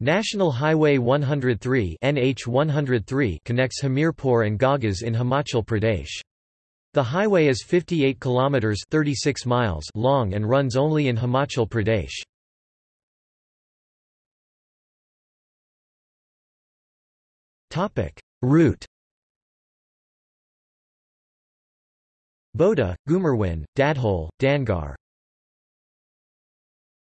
National Highway 103 NH 103 connects Hamirpur and Ghagas in Himachal Pradesh. The highway is 58 kilometers 36 miles long and runs only in Himachal Pradesh. Topic: Route Bhota, Ghumarwin, Dadhol, Dangar,